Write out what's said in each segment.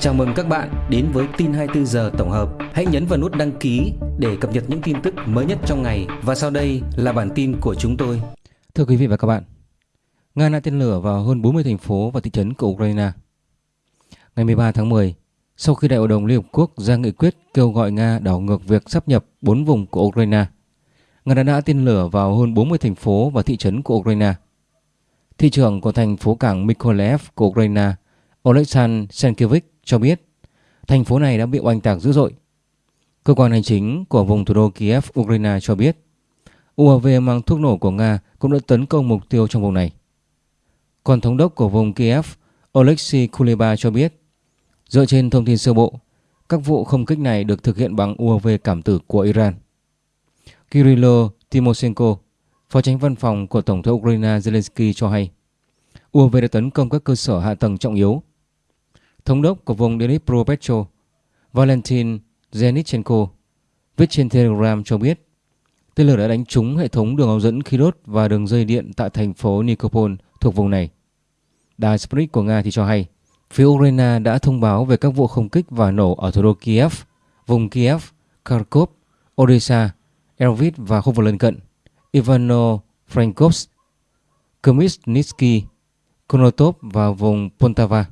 Chào mừng các bạn đến với tin 24 giờ tổng hợp. Hãy nhấn vào nút đăng ký để cập nhật những tin tức mới nhất trong ngày và sau đây là bản tin của chúng tôi. Thưa quý vị và các bạn, Nga đã tên lửa vào hơn 40 thành phố và thị trấn của Ukraine. Ngày 13 tháng 10, sau khi Đại hội đồng Liên Hợp Quốc ra nghị quyết kêu gọi Nga đảo ngược việc sắp nhập 4 vùng của Ukraine, Nga đã đã tên lửa vào hơn 40 thành phố và thị trấn của Ukraine. Thị trưởng của thành phố cảng Mykolaiv của Ukraine, Oleksandr Senkevich cho biết thành phố này đã bị oanh tạc dữ dội. Cơ quan hành chính của vùng thủ đô Kiev, Ukraine cho biết UAV mang thuốc nổ của Nga cũng đã tấn công mục tiêu trong vùng này. Còn thống đốc của vùng Kiev, Oleksiy Kuleba cho biết dựa trên thông tin sơ bộ, các vụ không kích này được thực hiện bằng UAV cảm tử của Iran. Kirilo Timoshenko, phó tránh văn phòng của Tổng thống Ukraine Zelensky cho hay UAV đã tấn công các cơ sở hạ tầng trọng yếu thống đốc của vùng Dnipropetro Valentin Zenichenko viết trên Telegram cho biết tên lửa đã đánh trúng hệ thống đường ống dẫn khí đốt và đường dây điện tại thành phố Nikopol thuộc vùng này. Đài Sputnik của Nga thì cho hay phía Ukraine đã thông báo về các vụ không kích và nổ ở thủ đô Kiev, vùng Kiev, Kharkov, Odessa, Elvit và khu vực lân cận Ivano-Frankovsk, Khmelnytsky, Konotop và vùng Poltava.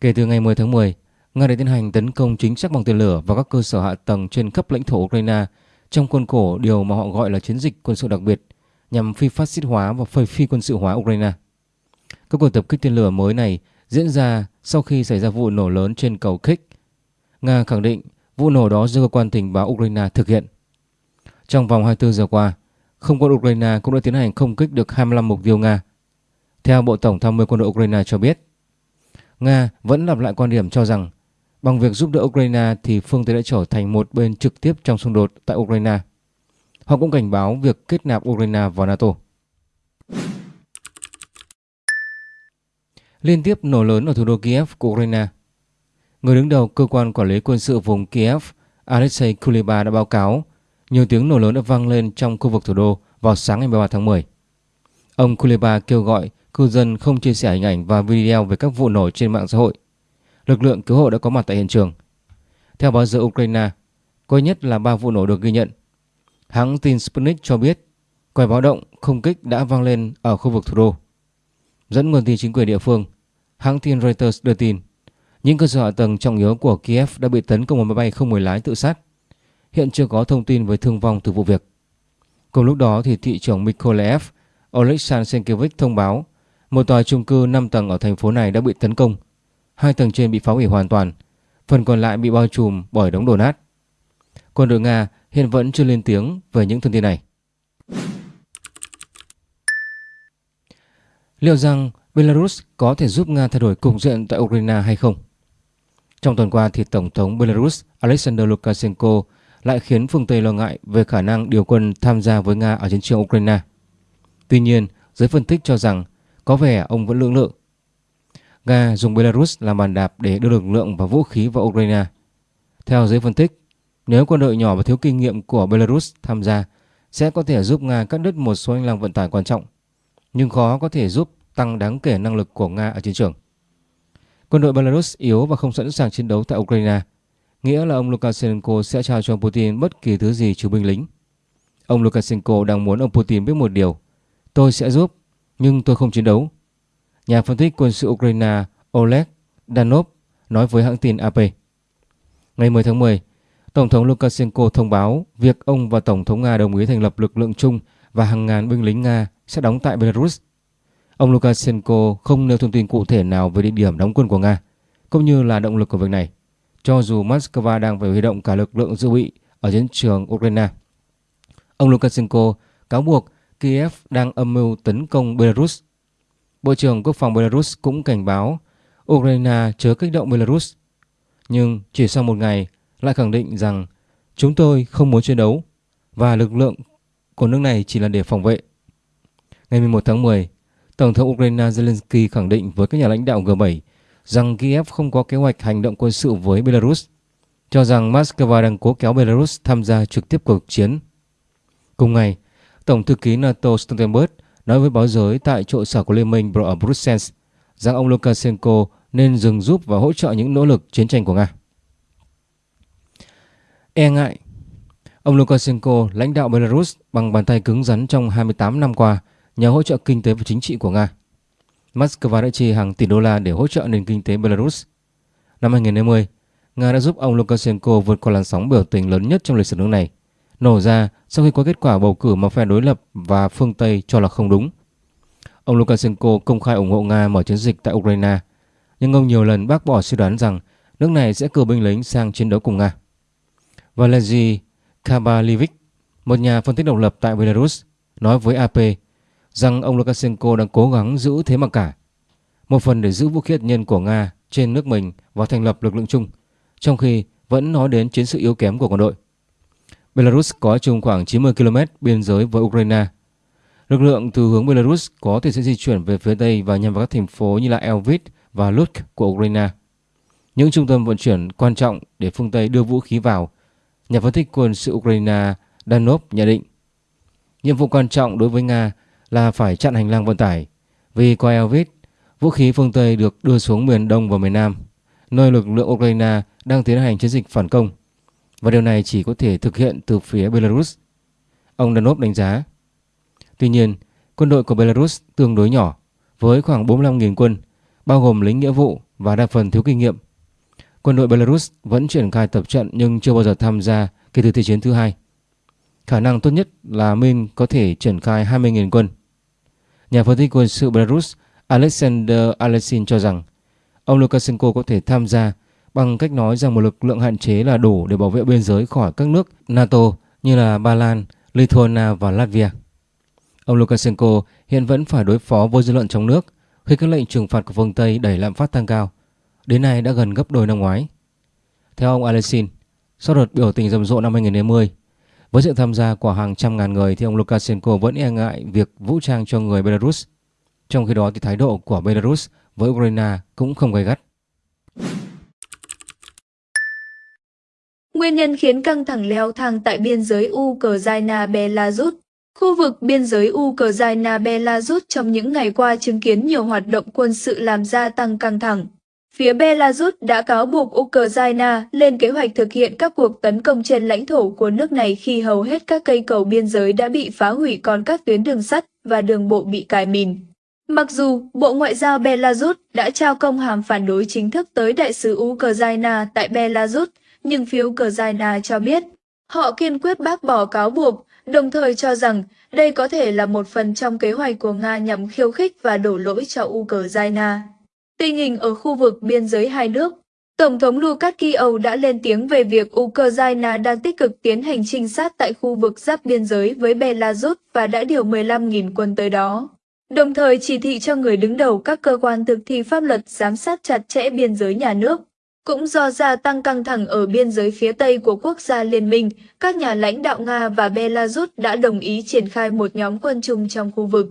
Kể từ ngày 10 tháng 10, Nga đã tiến hành tấn công chính xác bằng tên lửa vào các cơ sở hạ tầng trên khắp lãnh thổ Ukraine trong khuôn khổ điều mà họ gọi là chiến dịch quân sự đặc biệt nhằm phi phát xít hóa và phơi phi quân sự hóa Ukraine. Các cuộc tập kích tên lửa mới này diễn ra sau khi xảy ra vụ nổ lớn trên cầu Kích. Nga khẳng định vụ nổ đó do cơ quan tình báo Ukraine thực hiện. Trong vòng 24 giờ qua, không quân Ukraine cũng đã tiến hành không kích được 25 mục tiêu Nga. Theo Bộ Tổng tham mưu quân đội Ukraine cho biết, Nga vẫn lặp lại quan điểm cho rằng bằng việc giúp đỡ Ukraine thì phương Tây đã trở thành một bên trực tiếp trong xung đột tại Ukraine. Họ cũng cảnh báo việc kết nạp Ukraine vào NATO. Liên tiếp nổ lớn ở thủ đô Kiev của Ukraine. Người đứng đầu cơ quan quản lý quân sự vùng Kiev, Alexei Kuleba đã báo cáo nhiều tiếng nổ lớn đã vang lên trong khu vực thủ đô vào sáng ngày 13 tháng 10. Ông Kuleba kêu gọi cư dân không chia sẻ hình ảnh và video về các vụ nổ trên mạng xã hội. Lực lượng cứu hộ đã có mặt tại hiện trường. Theo báo giờ Ukraine, có nhất là 3 vụ nổ được ghi nhận. Hãng tin Sputnik cho biết còi báo động không kích đã vang lên ở khu vực thủ đô. Dẫn nguồn tin chính quyền địa phương, hãng tin Reuters đưa tin những cơ sở hạ tầng trọng yếu của Kiev đã bị tấn công một máy bay không người lái tự sát. Hiện chưa có thông tin về thương vong từ vụ việc. Cùng lúc đó thì thị trưởng Mykolaiv Oleksandr Senkevich thông báo một tòa chung cư 5 tầng ở thành phố này đã bị tấn công. Hai tầng trên bị phá hủy hoàn toàn, phần còn lại bị bao trùm bởi đống đổ nát. Quân đội Nga hiện vẫn chưa lên tiếng về những thông tin này. Liệu rằng Belarus có thể giúp Nga thay đổi cục diện tại Ukraine hay không? Trong tuần qua thì Tổng thống Belarus Alexander Lukashenko lại khiến phương Tây lo ngại về khả năng điều quân tham gia với Nga ở chiến trường Ukraine. Tuy nhiên, giới phân tích cho rằng có vẻ ông vẫn lưỡng lự. Nga dùng Belarus làm bàn đạp để đưa lực lượng và vũ khí vào Ukraine. Theo giới phân tích, nếu quân đội nhỏ và thiếu kinh nghiệm của Belarus tham gia sẽ có thể giúp Nga cắt đứt một số hành lang vận tải quan trọng, nhưng khó có thể giúp tăng đáng kể năng lực của Nga ở chiến trường. Quân đội Belarus yếu và không sẵn sàng chiến đấu tại Ukraine, nghĩa là ông Lukashenko sẽ trao cho Putin bất kỳ thứ gì trừ binh lính. Ông Lukashenko đang muốn ông Putin biết một điều, tôi sẽ giúp nhưng tôi không chiến đấu. Nhà phân tích quân sự Ukraine Oleg Danov nói với hãng tin AP. Ngày 10 tháng 10, Tổng thống Lukashenko thông báo việc ông và Tổng thống Nga đồng ý thành lập lực lượng chung và hàng ngàn binh lính Nga sẽ đóng tại Belarus. Ông Lukashenko không nêu thông tin cụ thể nào về địa điểm đóng quân của Nga, cũng như là động lực của việc này, cho dù Moscow đang phải huy động cả lực lượng dự bị ở chiến trường Ukraine. Ông Lukashenko cáo buộc Kiev đang âm mưu tấn công Belarus. Bộ trưởng Quốc phòng Belarus cũng cảnh báo Ukraine chớ kích động Belarus. Nhưng chỉ sau một ngày lại khẳng định rằng chúng tôi không muốn chiến đấu và lực lượng của nước này chỉ là để phòng vệ. Ngày 11 tháng 10, Tổng thống Ukraine Zelensky khẳng định với các nhà lãnh đạo G7 rằng Kiev không có kế hoạch hành động quân sự với Belarus, cho rằng Moscow đang cố kéo Belarus tham gia trực tiếp cuộc chiến. Cùng ngày, Tổng thư ký NATO Stoltenberg nói với báo giới tại trụ sở của Liên minh ở Brussels rằng ông Lukashenko nên dừng giúp và hỗ trợ những nỗ lực chiến tranh của Nga. E ngại Ông Lukashenko lãnh đạo Belarus bằng bàn tay cứng rắn trong 28 năm qua nhờ hỗ trợ kinh tế và chính trị của Nga. Moscow đã chi hàng tỷ đô la để hỗ trợ nền kinh tế Belarus. Năm 2020, Nga đã giúp ông Lukashenko vượt qua làn sóng biểu tình lớn nhất trong lịch sử nước này, nổ ra sau khi có kết quả bầu cử mà phe đối lập và phương Tây cho là không đúng. Ông Lukashenko công khai ủng hộ Nga mở chiến dịch tại Ukraine, nhưng ông nhiều lần bác bỏ suy đoán rằng nước này sẽ cử binh lính sang chiến đấu cùng Nga. Valery Kabalivik, một nhà phân tích độc lập tại Belarus, nói với AP rằng ông Lukashenko đang cố gắng giữ thế mặc cả, một phần để giữ vũ khí hạt nhân của Nga trên nước mình và thành lập lực lượng chung, trong khi vẫn nói đến chiến sự yếu kém của quân đội. Belarus có chung khoảng 90 km biên giới với Ukraine. Lực lượng từ hướng Belarus có thể sẽ di chuyển về phía Tây và nhằm vào các thành phố như là Elvit và Lutsk của Ukraine. Những trung tâm vận chuyển quan trọng để phương Tây đưa vũ khí vào, nhà phân tích quân sự Ukraine Danov nhận định. Nhiệm vụ quan trọng đối với Nga là phải chặn hành lang vận tải, vì qua Elvit, vũ khí phương Tây được đưa xuống miền Đông và miền Nam, nơi lực lượng Ukraine đang tiến hành chiến dịch phản công và điều này chỉ có thể thực hiện từ phía Belarus. Ông Danov đánh giá. Tuy nhiên, quân đội của Belarus tương đối nhỏ, với khoảng 45.000 quân, bao gồm lính nghĩa vụ và đa phần thiếu kinh nghiệm. Quân đội Belarus vẫn triển khai tập trận nhưng chưa bao giờ tham gia kể từ Thế chiến thứ hai. Khả năng tốt nhất là Minh có thể triển khai 20.000 quân. Nhà phân tích quân sự Belarus Alexander Alexin cho rằng ông Lukashenko có thể tham gia bằng cách nói rằng một lực lượng hạn chế là đủ để bảo vệ biên giới khỏi các nước NATO như là Ba Lan, Lithuania và Latvia. Ông Lukashenko hiện vẫn phải đối phó với dư luận trong nước khi các lệnh trừng phạt của phương Tây đẩy lạm phát tăng cao, đến nay đã gần gấp đôi năm ngoái. Theo ông Alexin, sau đợt biểu tình rầm rộ năm 2020, với sự tham gia của hàng trăm ngàn người thì ông Lukashenko vẫn e ngại việc vũ trang cho người Belarus. Trong khi đó thì thái độ của Belarus với Ukraine cũng không gay gắt. Nguyên nhân khiến căng thẳng leo thang tại biên giới Ukraine-Belarus Khu vực biên giới Ukraine-Belarus trong những ngày qua chứng kiến nhiều hoạt động quân sự làm gia tăng căng thẳng. Phía Belarus đã cáo buộc Ukraine lên kế hoạch thực hiện các cuộc tấn công trên lãnh thổ của nước này khi hầu hết các cây cầu biên giới đã bị phá hủy còn các tuyến đường sắt và đường bộ bị cài mìn. Mặc dù Bộ Ngoại giao Belarus đã trao công hàm phản đối chính thức tới đại sứ Ukraine tại Belarus, nhưng phiếu Ukraine cho biết họ kiên quyết bác bỏ cáo buộc, đồng thời cho rằng đây có thể là một phần trong kế hoạch của Nga nhằm khiêu khích và đổ lỗi cho Ukraine. Tình hình ở khu vực biên giới hai nước Tổng thống Lukashenko đã lên tiếng về việc Ukraine đang tích cực tiến hành trinh sát tại khu vực giáp biên giới với Belarus và đã điều 15.000 quân tới đó. Đồng thời chỉ thị cho người đứng đầu các cơ quan thực thi pháp luật giám sát chặt chẽ biên giới nhà nước. Cũng do gia tăng căng thẳng ở biên giới phía Tây của quốc gia liên minh, các nhà lãnh đạo Nga và Belarus đã đồng ý triển khai một nhóm quân chung trong khu vực.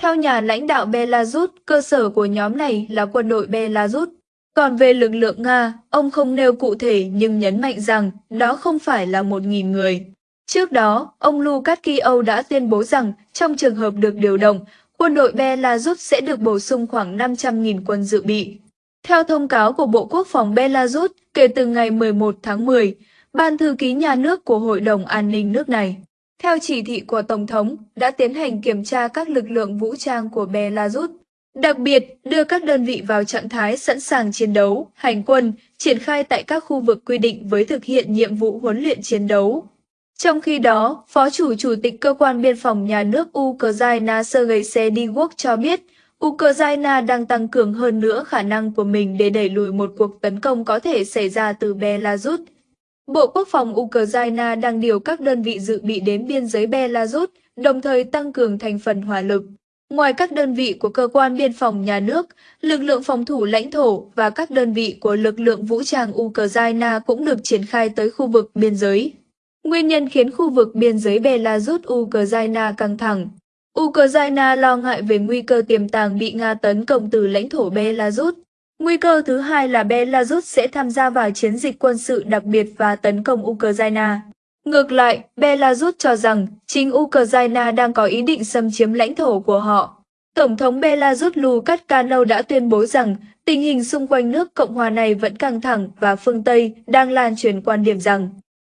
Theo nhà lãnh đạo Belarus, cơ sở của nhóm này là quân đội Belarus. Còn về lực lượng Nga, ông không nêu cụ thể nhưng nhấn mạnh rằng đó không phải là 1.000 người. Trước đó, ông Lukashenko đã tuyên bố rằng trong trường hợp được điều động, quân đội Belarus sẽ được bổ sung khoảng 500.000 quân dự bị. Theo thông cáo của Bộ Quốc phòng Belarus, kể từ ngày 11 tháng 10, Ban thư ký nhà nước của Hội đồng An ninh nước này, theo chỉ thị của Tổng thống, đã tiến hành kiểm tra các lực lượng vũ trang của Belarus, đặc biệt đưa các đơn vị vào trạng thái sẵn sàng chiến đấu, hành quân, triển khai tại các khu vực quy định với thực hiện nhiệm vụ huấn luyện chiến đấu. Trong khi đó, Phó chủ Chủ tịch Cơ quan Biên phòng Nhà nước Ukraine Sergei Sediwok cho biết, Ukraine đang tăng cường hơn nữa khả năng của mình để đẩy lùi một cuộc tấn công có thể xảy ra từ Belarus. Bộ Quốc phòng Ukraine đang điều các đơn vị dự bị đến biên giới Belarus, đồng thời tăng cường thành phần hỏa lực. Ngoài các đơn vị của cơ quan biên phòng nhà nước, lực lượng phòng thủ lãnh thổ và các đơn vị của lực lượng vũ trang Ukraine cũng được triển khai tới khu vực biên giới. Nguyên nhân khiến khu vực biên giới Belarus-Ukraine căng thẳng. Ukraine lo ngại về nguy cơ tiềm tàng bị Nga tấn công từ lãnh thổ Belarus. Nguy cơ thứ hai là Belarus sẽ tham gia vào chiến dịch quân sự đặc biệt và tấn công Ukraine. Ngược lại, Belarus cho rằng chính Ukraine đang có ý định xâm chiếm lãnh thổ của họ. Tổng thống Belarus Lukashenko đã tuyên bố rằng tình hình xung quanh nước Cộng hòa này vẫn căng thẳng và phương Tây đang lan truyền quan điểm rằng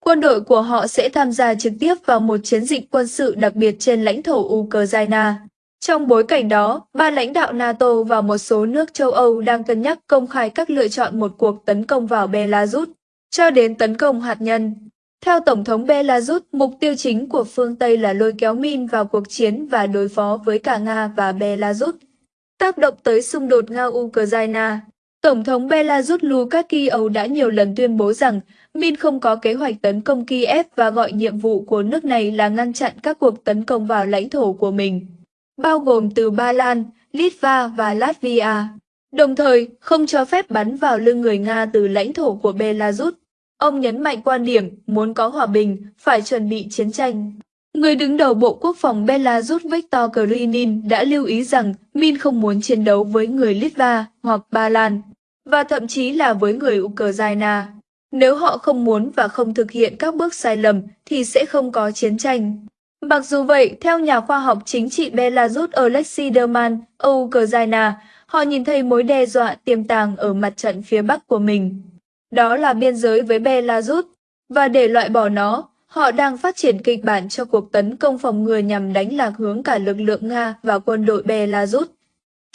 quân đội của họ sẽ tham gia trực tiếp vào một chiến dịch quân sự đặc biệt trên lãnh thổ Ukraine. Trong bối cảnh đó, ba lãnh đạo NATO và một số nước châu Âu đang cân nhắc công khai các lựa chọn một cuộc tấn công vào Belarus, cho đến tấn công hạt nhân. Theo Tổng thống Belarus, mục tiêu chính của phương Tây là lôi kéo Min vào cuộc chiến và đối phó với cả Nga và Belarus. Tác động tới xung đột Nga-Ukraine Tổng thống Belarus Lukashenko đã nhiều lần tuyên bố rằng Min không có kế hoạch tấn công Kiev và gọi nhiệm vụ của nước này là ngăn chặn các cuộc tấn công vào lãnh thổ của mình, bao gồm từ Ba Lan, Litva và Latvia, đồng thời không cho phép bắn vào lưng người Nga từ lãnh thổ của Belarus. Ông nhấn mạnh quan điểm muốn có hòa bình, phải chuẩn bị chiến tranh. Người đứng đầu Bộ Quốc phòng Belarus Viktor Krinin đã lưu ý rằng Min không muốn chiến đấu với người Litva hoặc Ba Lan, và thậm chí là với người Ukraine. Nếu họ không muốn và không thực hiện các bước sai lầm thì sẽ không có chiến tranh. Mặc dù vậy, theo nhà khoa học chính trị Belarus Alexei Derman, Ukraine, họ nhìn thấy mối đe dọa tiềm tàng ở mặt trận phía bắc của mình. Đó là biên giới với Belarus, và để loại bỏ nó, họ đang phát triển kịch bản cho cuộc tấn công phòng ngừa nhằm đánh lạc hướng cả lực lượng Nga và quân đội Belarus.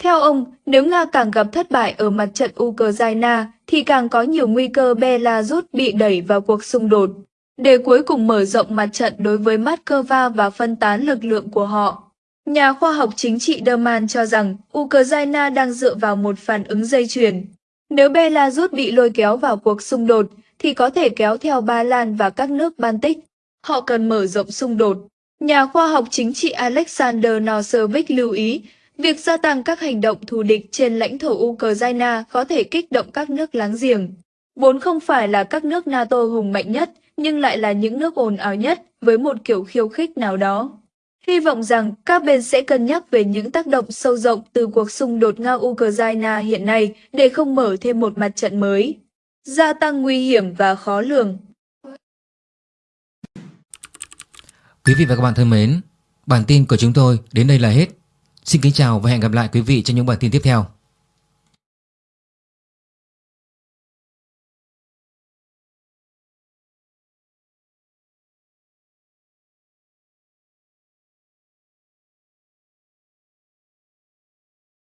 Theo ông, nếu Nga càng gặp thất bại ở mặt trận Ukraine, thì càng có nhiều nguy cơ Belarus bị đẩy vào cuộc xung đột, để cuối cùng mở rộng mặt trận đối với Moscow và phân tán lực lượng của họ. Nhà khoa học chính trị Derman cho rằng Ukraine đang dựa vào một phản ứng dây chuyền. Nếu Belarus bị lôi kéo vào cuộc xung đột, thì có thể kéo theo Ba Lan và các nước Baltic. Họ cần mở rộng xung đột. Nhà khoa học chính trị Alexander Nosevic lưu ý, việc gia tăng các hành động thù địch trên lãnh thổ Ukraine có thể kích động các nước láng giềng. Vốn không phải là các nước NATO hùng mạnh nhất, nhưng lại là những nước ồn ào nhất với một kiểu khiêu khích nào đó. Hy vọng rằng các bên sẽ cân nhắc về những tác động sâu rộng từ cuộc xung đột Nga-Ukraine hiện nay để không mở thêm một mặt trận mới gia tăng nguy hiểm và khó lường. Quý vị và các bạn thân mến, bản tin của chúng tôi đến đây là hết. Xin kính chào và hẹn gặp lại quý vị trong những bản tin tiếp theo.